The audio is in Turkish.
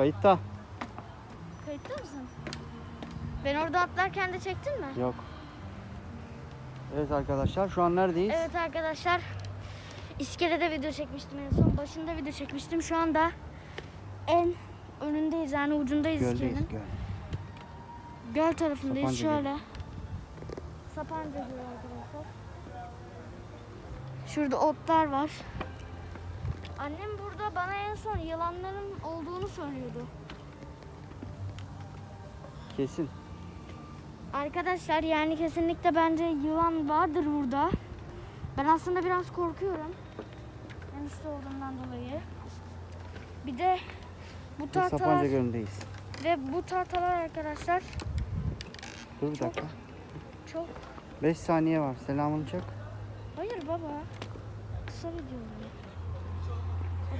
Kayıtta. Kayıtta mısın? Ben orada atlarken de çektin mi? Yok. Evet arkadaşlar şu an neredeyiz? Evet arkadaşlar. İskelede video çekmiştim en son. Başında video çekmiştim. Şu anda en önündeyiz yani ucundayız Göldeyiz iskelenin. göl. Göl tarafındayız Sapanca şöyle. Sapanca Gölü arkadaşlar. Şurada otlar var. Annem burada bana en son yılanların olduğunu söylüyordu. Kesin. Arkadaşlar yani kesinlikle bence yılan vardır burada. Ben aslında biraz korkuyorum. Enişte olduğumdan dolayı. Bir de bu tahtalar Sapanca Gölü'ndeyiz. ve bu tahtalar arkadaşlar Dur bir dakika. çok 5 saniye var. Selamını çak. Hayır baba. Kısa video.